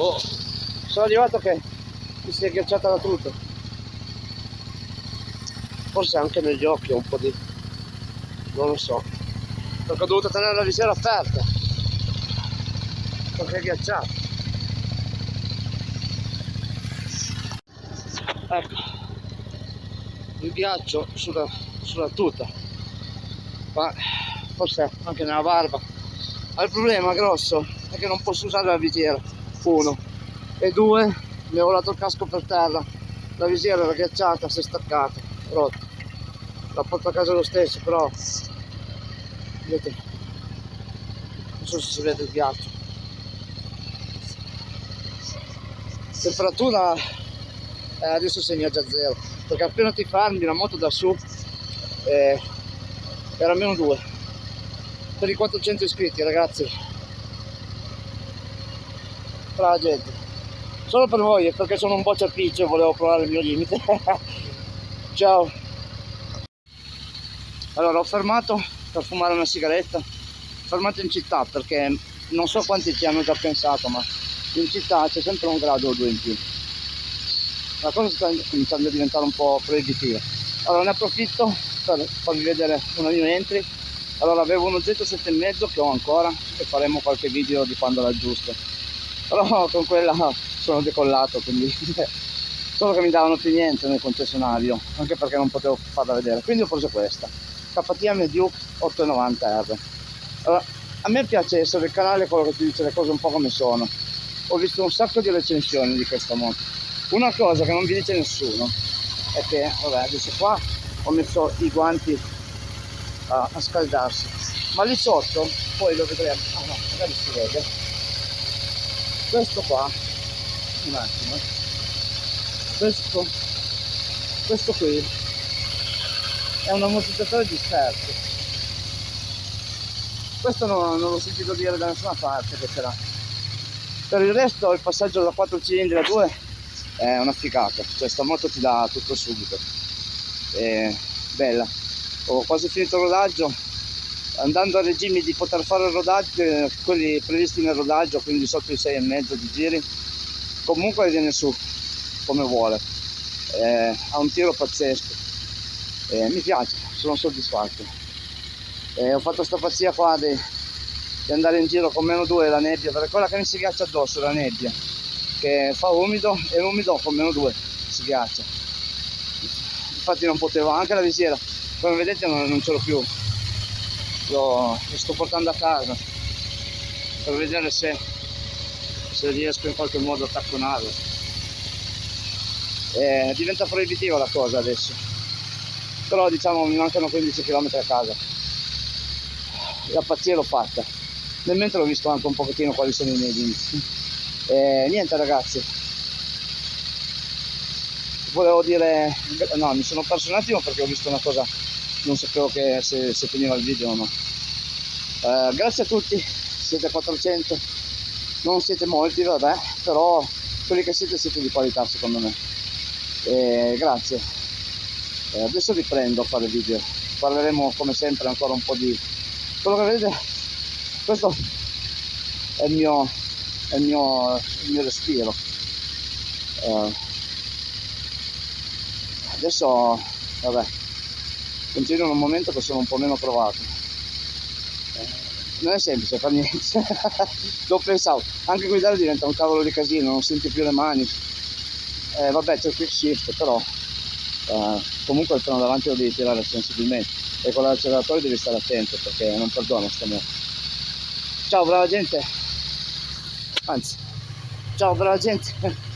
Oh, sono arrivato che mi si è ghiacciata la tuta. Forse anche negli occhi un po' di... non lo so. Perché ho dovuto tenere la visiera aperta. Perché è ghiacciato. Ecco. Il ghiaccio sulla, sulla tuta. Ma forse anche nella barba. Ma il problema grosso è che non posso usare la visiera. Uno. E due, mi ho volato il casco per terra. La visiera era ghiacciata, si è staccata, rotta. L'ho portato a casa lo stesso, però vedete non so se si vede il ghiaccio temperatura eh, adesso segna già zero perché appena ti fermi la moto da su eh, era meno 2 per i 400 iscritti ragazzi tra la gente. Solo per voi perché sono un ciapiccio e volevo provare il mio limite. Ciao. Allora ho fermato per fumare una sigaretta. Fermato in città perché non so quanti ci hanno già pensato ma in città c'è sempre un grado o due in più. La cosa sta cominciando a diventare un po' proibitiva. Allora ne approfitto per farvi vedere una mia entry. Allora avevo uno Z7,5 che ho ancora e faremo qualche video di quando l'aggiusto però con quella sono decollato quindi solo che mi davano più niente nel concessionario anche perché non potevo farla vedere. Quindi ho preso questa KTM Duke 890R allora, a me piace essere il canale quello che ti dice le cose un po' come sono. Ho visto un sacco di recensioni di questa moto. Una cosa che non vi dice nessuno è che vabbè adesso qua ho messo i guanti a, a scaldarsi ma lì sotto poi lo vedremo. Ah no magari si vede questo qua un attimo questo questo qui è un ammortizzatore disperso. Questo non, non l'ho sentito dire da nessuna parte che c'era. Per il resto il passaggio da 4 cilindri a 2 è una figata. Cioè sta moto ti dà tutto subito. È bella. Ho quasi finito il rodaggio andando a regimi di poter fare rodaggio quelli previsti nel rodaggio quindi sotto i 6,5 di giri comunque viene su come vuole. Eh, ha un tiro pazzesco. Eh, mi piace sono soddisfatto. Eh, ho fatto questa pazzia qua di, di, andare in giro con meno 2 la nebbia perché quella che mi si ghiaccia addosso la nebbia che fa umido e umido con meno 2 si ghiaccia. Infatti non potevo anche la visiera come vedete non, non ce l'ho più lo, lo, sto portando a casa per vedere se, se riesco in qualche modo a tacconarlo. Eh, diventa proibitiva la cosa adesso. Però diciamo mi mancano 15 km a casa. La pazzia l'ho fatta. Nel mentre ho visto anche un pochettino quali sono i miei limiti eh, niente ragazzi. Volevo dire no mi sono perso un attimo perché ho visto una cosa non sapevo che se, se finiva il video o no eh, grazie a tutti siete 400 non siete molti vabbè però quelli che siete siete di qualità secondo me. Eh, grazie. Eh, adesso riprendo a fare video. Parleremo come sempre ancora un po' di quello che vedete. Questo è il mio è il mio, il mio respiro. Eh, adesso vabbè continuo in un momento che sono un po' meno provato. Eh, non è semplice fare niente. Lo pensavo. Anche guidare diventa un cavolo di casino non senti più le mani. Eh, vabbè c'è il quick shift però eh, comunque il freno davanti lo devi tirare sensibilmente. E con l'acceleratore devi stare attento perché non perdono sta ciao brava gente. Anzi ciao brava gente